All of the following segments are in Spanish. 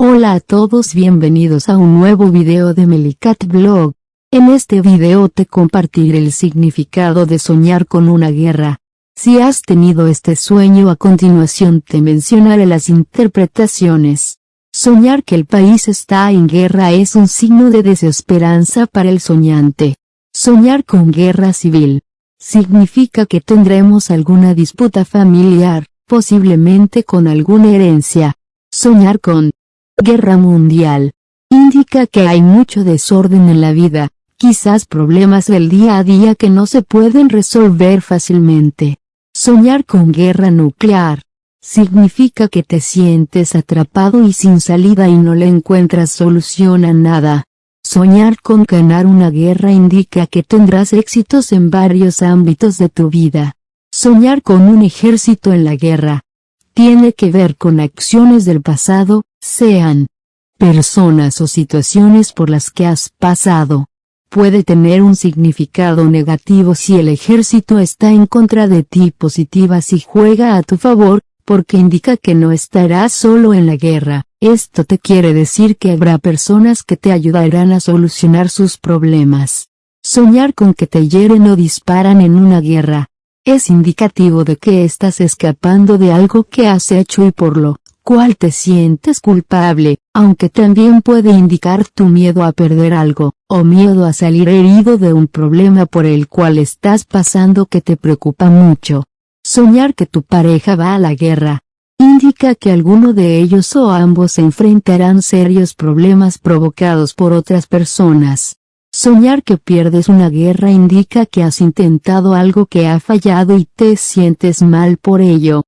Hola a todos bienvenidos a un nuevo video de Melicat Blog. En este video te compartiré el significado de soñar con una guerra. Si has tenido este sueño a continuación te mencionaré las interpretaciones. Soñar que el país está en guerra es un signo de desesperanza para el soñante. Soñar con guerra civil. Significa que tendremos alguna disputa familiar, posiblemente con alguna herencia. Soñar con guerra mundial. Indica que hay mucho desorden en la vida, quizás problemas del día a día que no se pueden resolver fácilmente. Soñar con guerra nuclear. Significa que te sientes atrapado y sin salida y no le encuentras solución a nada. Soñar con ganar una guerra indica que tendrás éxitos en varios ámbitos de tu vida. Soñar con un ejército en la guerra. Tiene que ver con acciones del pasado, sean personas o situaciones por las que has pasado. Puede tener un significado negativo si el ejército está en contra de ti positiva si juega a tu favor, porque indica que no estarás solo en la guerra. Esto te quiere decir que habrá personas que te ayudarán a solucionar sus problemas. Soñar con que te hieren o disparan en una guerra. Es indicativo de que estás escapando de algo que has hecho y por lo cual te sientes culpable, aunque también puede indicar tu miedo a perder algo, o miedo a salir herido de un problema por el cual estás pasando que te preocupa mucho. Soñar que tu pareja va a la guerra, indica que alguno de ellos o ambos se enfrentarán serios problemas provocados por otras personas. Soñar que pierdes una guerra indica que has intentado algo que ha fallado y te sientes mal por ello,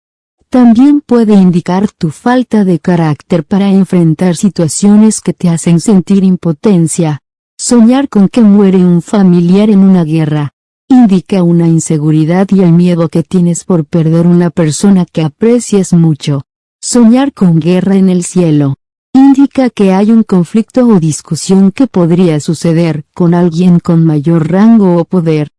también puede indicar tu falta de carácter para enfrentar situaciones que te hacen sentir impotencia. Soñar con que muere un familiar en una guerra. Indica una inseguridad y el miedo que tienes por perder una persona que aprecias mucho. Soñar con guerra en el cielo. Indica que hay un conflicto o discusión que podría suceder con alguien con mayor rango o poder.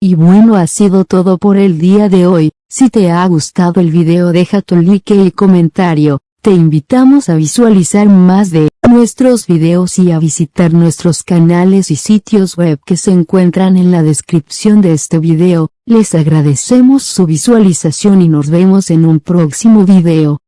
Y bueno ha sido todo por el día de hoy, si te ha gustado el video deja tu like y comentario, te invitamos a visualizar más de nuestros videos y a visitar nuestros canales y sitios web que se encuentran en la descripción de este video, les agradecemos su visualización y nos vemos en un próximo video.